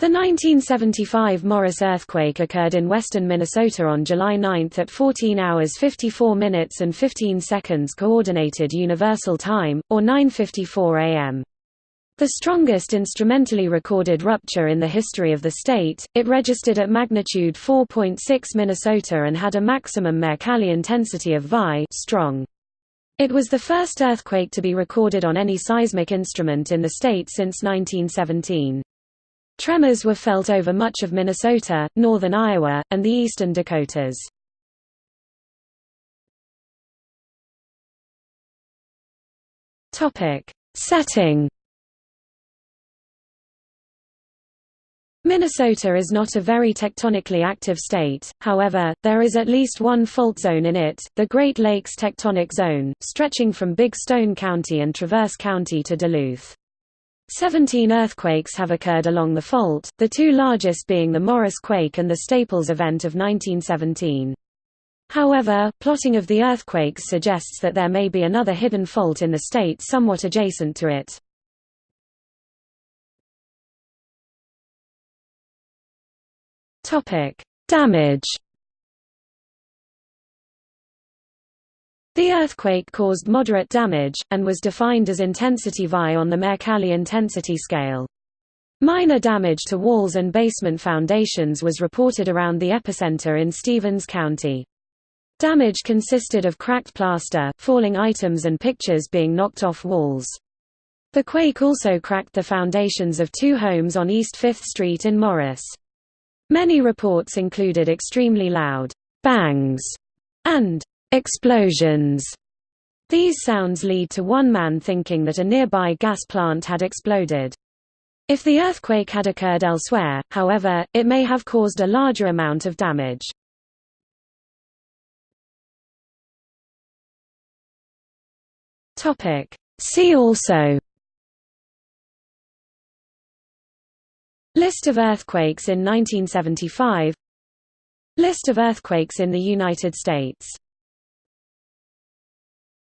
The 1975 Morris earthquake occurred in western Minnesota on July 9 at 14 hours 54 minutes and 15 seconds Coordinated Universal Time, or 9.54 am. The strongest instrumentally recorded rupture in the history of the state, it registered at magnitude 4.6 Minnesota and had a maximum Mercalli intensity of Vi strong. It was the first earthquake to be recorded on any seismic instrument in the state since 1917. Tremors were felt over much of Minnesota, northern Iowa, and the eastern Dakotas. Setting Minnesota is not a very tectonically active state, however, there is at least one fault zone in it, the Great Lakes Tectonic Zone, stretching from Big Stone County and Traverse County to Duluth. Seventeen earthquakes have occurred along the fault, the two largest being the Morris quake and the Staples event of 1917. However, plotting of the earthquakes suggests that there may be another hidden fault in the state somewhat adjacent to it. Damage The earthquake caused moderate damage, and was defined as intensity Vi on the Mercalli intensity scale. Minor damage to walls and basement foundations was reported around the epicenter in Stevens County. Damage consisted of cracked plaster, falling items and pictures being knocked off walls. The quake also cracked the foundations of two homes on East 5th Street in Morris. Many reports included extremely loud bangs and Explosions. These sounds lead to one man thinking that a nearby gas plant had exploded. If the earthquake had occurred elsewhere, however, it may have caused a larger amount of damage. See also List of earthquakes in 1975 List of earthquakes in the United States